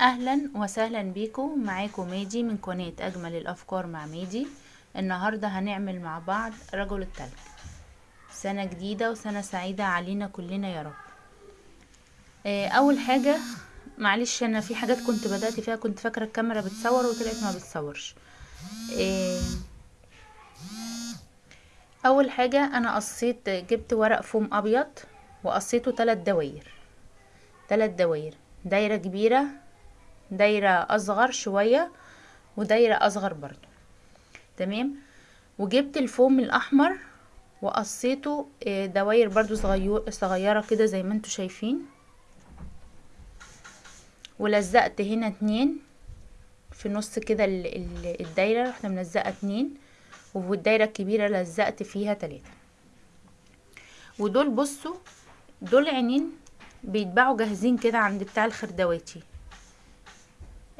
أهلا وسهلا بيكم معاكم ميدي من قناة أجمل الأفكار مع ميدي النهاردة هنعمل مع بعض رجل التلج. سنة جديدة وسنة سعيدة علينا كلنا يا رب. آه، أول حاجة معلش أنا في حاجات كنت بدأت فيها كنت فاكرة الكاميرا بتصور وطلعت ما بتصورش. آه، أول حاجة أنا قصيت جبت ورق فوم أبيض وقصيته تلات دواير تلات دواير دايرة كبيرة دايرة أصغر شوية ودايرة أصغر برضو. تمام؟ وجبت الفوم الأحمر وقصيته آه، دواير برضو صغير صغيرة كده زي ما أنتوا شايفين. ولزقت هنا اتنين في نص كده ال- ال- الدايرة رحت ملزقة اتنين والدايرة الكبيرة لزقت فيها تلاتة. ودول بصوا دول عينين بيتباعوا جاهزين كده عند بتاع الخردواتي.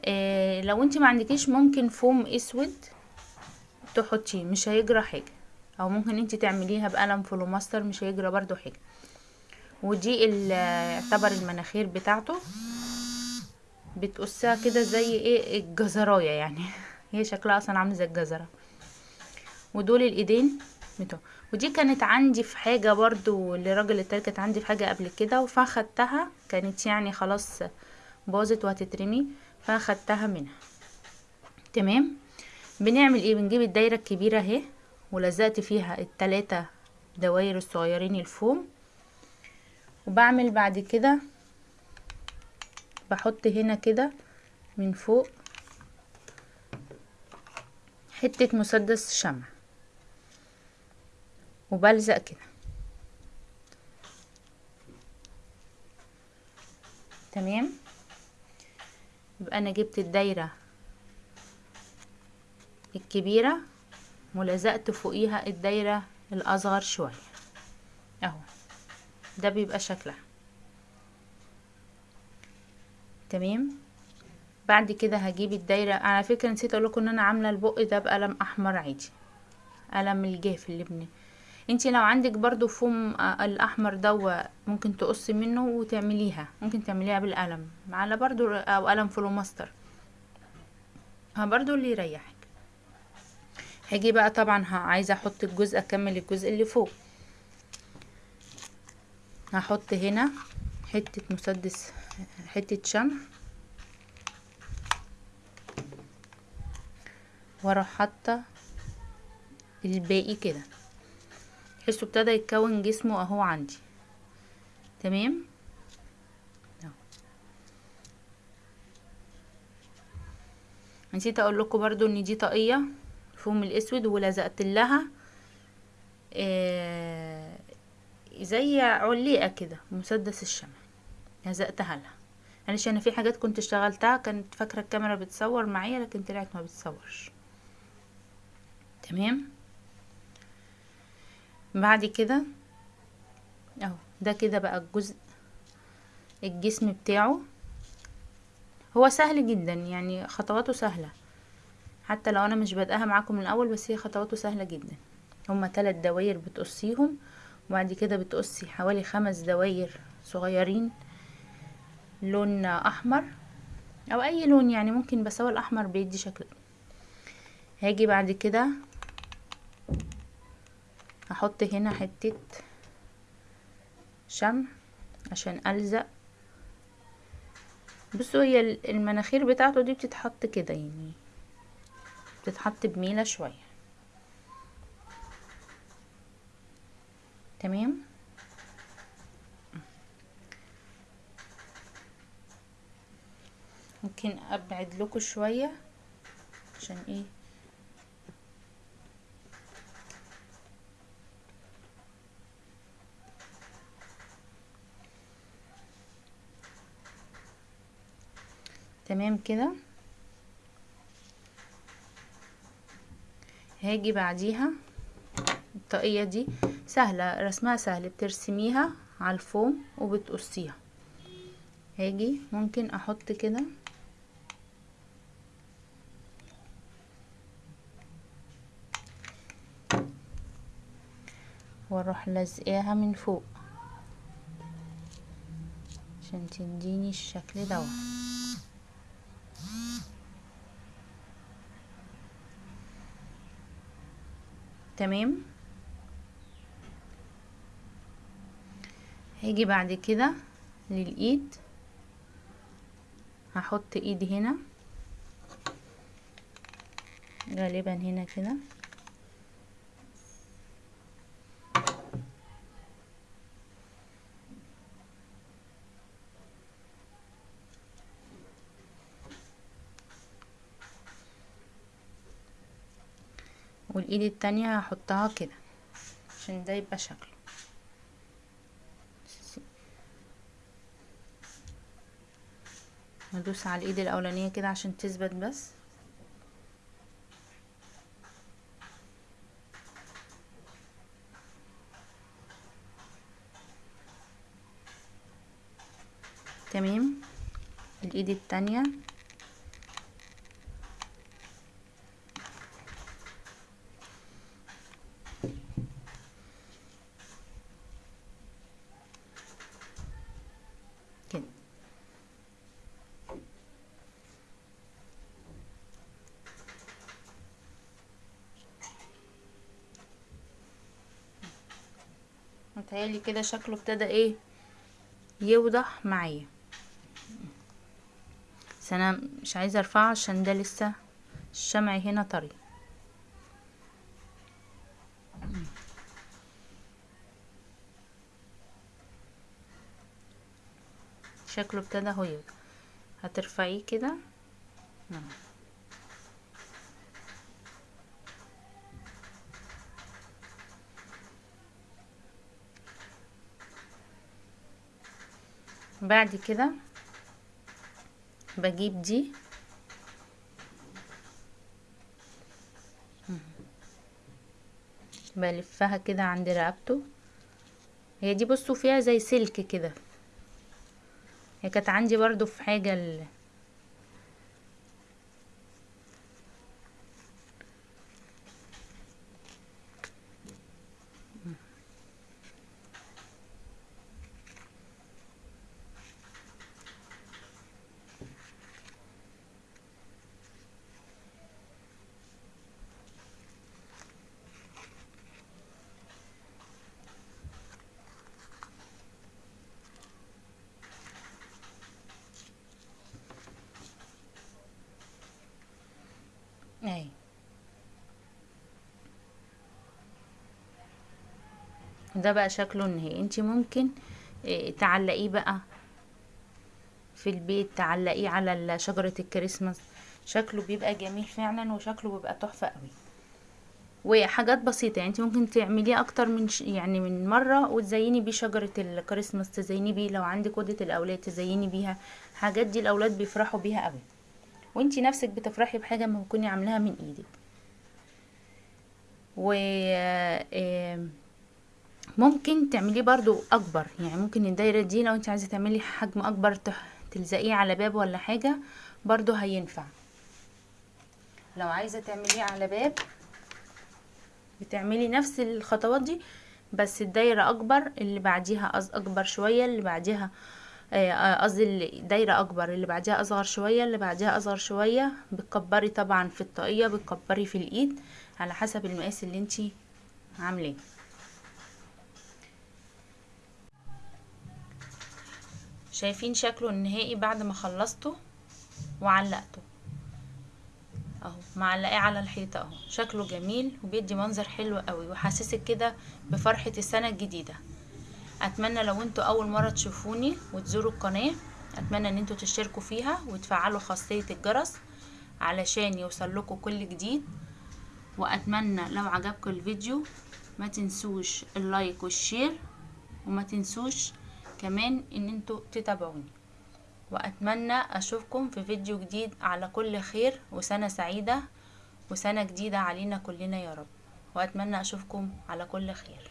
إيه لو انت ما عندكيش ممكن فوم اسود تحطيه مش هيجرى حاجة. أو ممكن انت تعمليها بقلم فلوماستر مش هيجرى برضو حاجة. ودي يعتبر المناخير بتاعته. بتقصها كده زي إيه؟ الجزراية يعني. هي شكلها أصلا عامل زي الجزرة. ودول الايدين بتوع. ودي كانت عندي في حاجة برضو لراجل التالت كانت عندي في حاجة قبل كده فاخدتها كانت يعني خلاص باظت وهتترمي. فاخدتها منها. تمام؟ بنعمل إيه؟ بنجيب الدايرة الكبيرة اهي ولزقت فيها التلاتة دواير الصغيرين الفوم. وبعمل بعد كده بحط هنا كده من فوق حتة مسدس شمع. وبلزق كده. تمام؟ يبقى أنا جبت الدايرة الكبيرة ولزقت فوقيها الدايرة الأصغر شوية. أهو. ده بيبقى شكلها. تمام؟ بعد كده هجيب الدايرة. على فكرة نسيت أقول لكم إن أنا عاملة البق ده بقلم أحمر عادي. قلم الجاف اللي بن انتي لو عندك برضو فوم آه، الأحمر دوا ممكن تقصي منه وتعمليها. ممكن تعمليها بالقلم على برضو أو قلم فلوماستر. برضو اللي يريحك. هاجي بقى طبعا عايزة أحط الجزء أكمل الجزء اللي فوق. هحط هنا حتة مسدس حتة شمع. وأروح حاطة الباقي كده. تحسوا ابتدى يتكون جسمه اهو عندي. تمام. نسيت أقول لكم برضو ان دي طاقية فوم الاسود ولزقت لها. آه زي عليقة كده مسدس الشمع. لزقتها لها. معلش أنا في حاجات كنت اشتغلتها كانت فاكرة الكاميرا بتصور معايا لكن طلعت ما بتصورش. تمام؟ بعد كده اهو ده كده بقى الجزء الجسم بتاعه. هو سهل جدا يعني خطواته سهلة. حتى لو أنا مش بادئها معاكم من الأول بس هي خطواته سهلة جدا. هما تلات دواير بتقصيهم وبعد كده بتقصي حوالي خمس دواير صغيرين لون أحمر أو أي لون يعني ممكن بس هو الأحمر بيدي شكل. هاجي بعد كده هحط هنا حتة شمع عشان ألزق. بصوا هي ال- المناخير بتاعته دي بتتحط كده يعني بتتحط بميلة شوية. تمام؟ ممكن أبعد لكم شوية عشان إيه؟ تمام كده؟ هاجي بعديها. الطاقية دي سهلة رسمها سهل بترسميها على الفوم وبتقصيها. هاجي ممكن أحط كده. وأروح لازقاها من فوق عشان تديني الشكل دوت. تمام؟ هاجي بعد كده للإيد. هحط إيدي هنا. غالبا هنا كده. والإيد التانية هحطها كده عشان ده يبقى شكله. ندوس على الإيد الأولانية كده عشان تثبت بس. تمام. الإيد التانية كده متهيألي كده شكله ابتدى إيه يوضح معايا. بس أنا مش عايزة ارفعه عشان ده لسه الشمع هنا طري. شكله ابتدى هو يوضح. هترفعيه كده؟ نعم. بعد كده بجيب دي. بلفها كده عند رقبته. هي دي بصوا فيها زي سلك كده. هي كانت عندي برضو في حاجة ال... اهي ده بقى شكله النهائي انتي ممكن آه تعلقيه بقى في البيت تعلقيه على شجرة الكريسماس. شكله بيبقى جميل فعلا وشكله بيبقى تحفة قوي. وحاجات بسيطة يعني انت ممكن تعمليه أكتر من ش... يعني من مرة وتزيني بيه شجرة الكريسماس تزيني بيه لو عندك أوضة الأولاد تزيني بيها. حاجات دي الأولاد بيفرحوا بيها قوي. وانتي نفسك بتفرحي بحاجة ما تكوني عاملاها من إيدك. و ممكن تعمليه برضو أكبر. يعني ممكن الدايرة دي لو انت عايزة تعملي حجم أكبر تلزقيه على باب ولا حاجة برضو هينفع. لو عايزة تعمليه على باب بتعملي نفس الخطوات دي بس الدايرة أكبر اللي بعديها أكبر شوية اللي بعديها قصدي الدايرة أكبر اللي بعديها أصغر شوية اللي بعديها أصغر شوية. بتكبري طبعا في الطاقية بتكبري في الإيد على حسب المقاس اللي انتي عاملاه. شايفين شكله النهائي بعد ما خلصته وعلقته. أهو معلقاه على الحيطة أهو. شكله جميل وبيدي منظر حلو قوي وحاسسك كده بفرحة السنة الجديدة. أتمنى لو أنتوا أول مرة تشوفوني وتزوروا القناة أتمنى إن أنتوا تشتركوا فيها وتفعلوا خاصية الجرس علشان يوصل لكم كل جديد. وأتمنى لو عجبكم الفيديو ما تنسوش ال like وال share وما تنسوش كمان إن أنتوا تتابعوني. وأتمنى أشوفكم في فيديو جديد على كل خير وسنة سعيدة وسنة جديدة علينا كلنا يا رب. وأتمنى أشوفكم على كل خير.